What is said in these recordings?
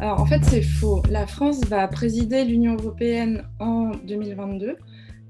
Alors en fait c'est faux. La France va présider l'Union européenne en 2022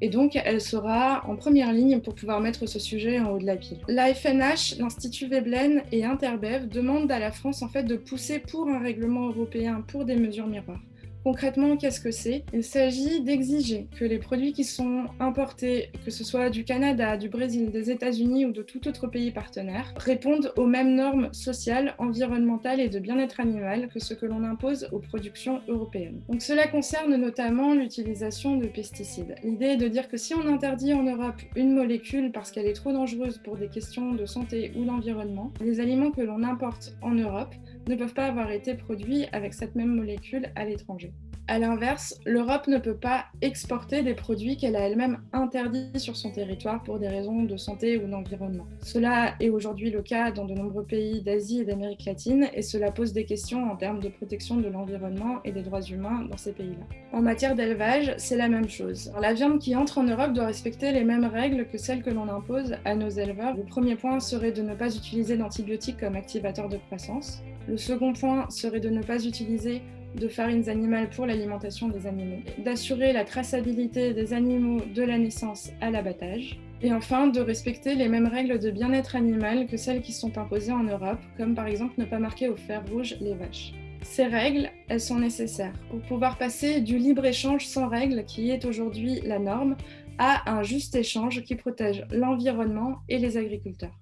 et donc elle sera en première ligne pour pouvoir mettre ce sujet en haut de la pile. La FNH, l'Institut Veblen et Interbev demandent à la France en fait de pousser pour un règlement européen pour des mesures miroirs. Concrètement, qu'est-ce que c'est? Il s'agit d'exiger que les produits qui sont importés, que ce soit du Canada, du Brésil, des États-Unis ou de tout autre pays partenaire, répondent aux mêmes normes sociales, environnementales et de bien-être animal que ce que l'on impose aux productions européennes. Donc cela concerne notamment l'utilisation de pesticides. L'idée est de dire que si on interdit en Europe une molécule parce qu'elle est trop dangereuse pour des questions de santé ou d'environnement, les aliments que l'on importe en Europe ne peuvent pas avoir été produits avec cette même molécule à l'étranger. A l'inverse, l'Europe ne peut pas exporter des produits qu'elle a elle-même interdits sur son territoire pour des raisons de santé ou d'environnement. Cela est aujourd'hui le cas dans de nombreux pays d'Asie et d'Amérique latine et cela pose des questions en termes de protection de l'environnement et des droits humains dans ces pays-là. En matière d'élevage, c'est la même chose. la viande qui entre en Europe doit respecter les mêmes règles que celles que l'on impose à nos éleveurs. Le premier point serait de ne pas utiliser d'antibiotiques comme activateur de croissance. Le second point serait de ne pas utiliser de farines animales pour l'alimentation des animaux, d'assurer la traçabilité des animaux de la naissance à l'abattage, et enfin de respecter les mêmes règles de bien-être animal que celles qui sont imposées en Europe, comme par exemple ne pas marquer au fer rouge les vaches. Ces règles, elles sont nécessaires pour pouvoir passer du libre-échange sans règles, qui est aujourd'hui la norme, à un juste échange qui protège l'environnement et les agriculteurs.